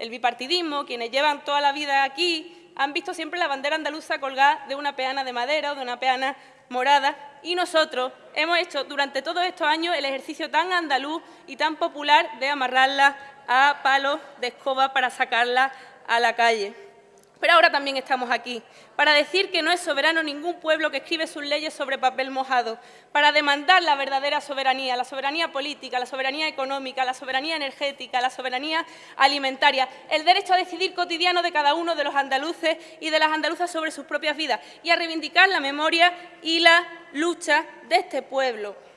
el bipartidismo, quienes llevan toda la vida aquí, han visto siempre la bandera andaluza colgada de una peana de madera o de una peana morada y nosotros hemos hecho durante todos estos años el ejercicio tan andaluz y tan popular de amarrarla a palos de escoba para sacarla a la calle. Pero ahora también estamos aquí, para decir que no es soberano ningún pueblo que escribe sus leyes sobre papel mojado, para demandar la verdadera soberanía, la soberanía política, la soberanía económica, la soberanía energética, la soberanía alimentaria, el derecho a decidir cotidiano de cada uno de los andaluces y de las andaluzas sobre sus propias vidas y a reivindicar la memoria y la lucha de este pueblo.